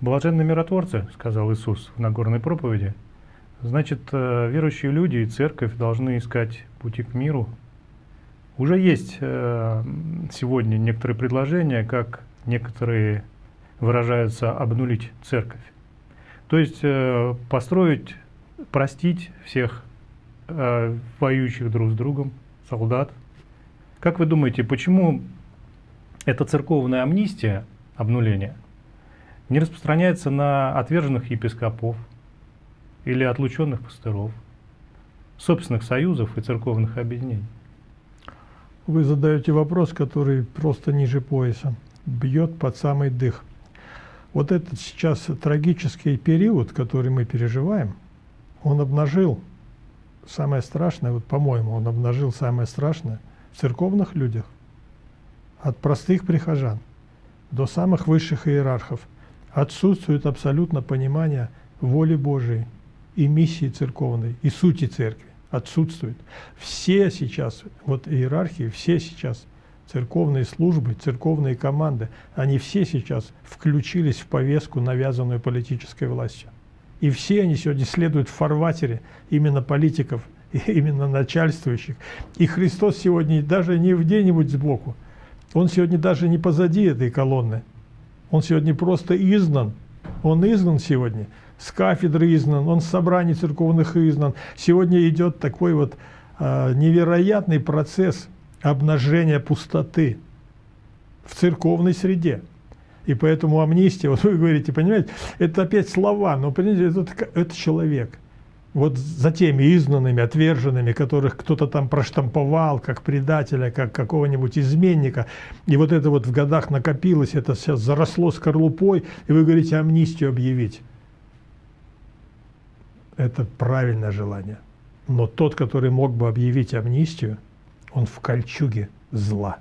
Блаженны миротворцы, сказал Иисус в Нагорной проповеди. Значит, э, верующие люди и церковь должны искать пути к миру. Уже есть э, сегодня некоторые предложения, как некоторые выражаются обнулить церковь. То есть э, построить, простить всех воюющих друг с другом, солдат. Как вы думаете, почему эта церковная амнистия, обнуление, не распространяется на отверженных епископов или отлученных пастыров, собственных союзов и церковных объединений? Вы задаете вопрос, который просто ниже пояса, бьет под самый дых. Вот этот сейчас трагический период, который мы переживаем, он обнажил самое страшное, вот по-моему, он обнажил самое страшное в церковных людях, от простых прихожан до самых высших иерархов отсутствует абсолютно понимание воли Божией и миссии церковной, и сути церкви. Отсутствует. Все сейчас, вот иерархии, все сейчас, церковные службы, церковные команды, они все сейчас включились в повестку, навязанную политической властью. И все они сегодня следуют в фарватере именно политиков, именно начальствующих. И Христос сегодня даже не где-нибудь сбоку, он сегодня даже не позади этой колонны. Он сегодня просто изгнан. Он изгнан сегодня. С кафедры изгнан, он с собраний церковных изгнан. Сегодня идет такой вот э, невероятный процесс обнажения пустоты в церковной среде. И поэтому амнистия, вот вы говорите, понимаете, это опять слова, но понимаете, это, это человек вот за теми изгнанными, отверженными, которых кто-то там проштамповал, как предателя, как какого-нибудь изменника, и вот это вот в годах накопилось, это сейчас заросло скорлупой, и вы говорите амнистию объявить. Это правильное желание. Но тот, который мог бы объявить амнистию, он в кольчуге зла,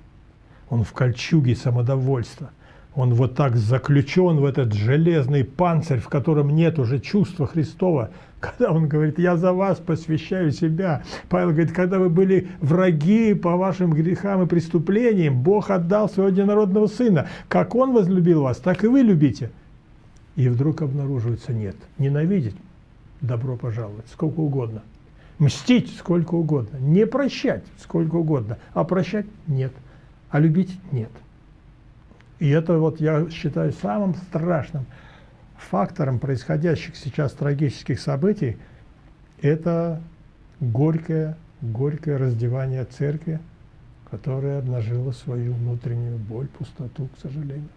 он в кольчуге самодовольства, он вот так заключен в этот железный панцирь, в котором нет уже чувства Христова, когда он говорит, я за вас посвящаю себя. Павел говорит, когда вы были враги по вашим грехам и преступлениям, Бог отдал своего единородного Сына. Как Он возлюбил вас, так и вы любите. И вдруг обнаруживается, нет, ненавидеть, добро пожаловать, сколько угодно. Мстить сколько угодно, не прощать сколько угодно, а прощать нет, а любить нет. И это вот я считаю самым страшным фактором происходящих сейчас трагических событий это горькое, горькое раздевание церкви, которая обнажила свою внутреннюю боль, пустоту, к сожалению.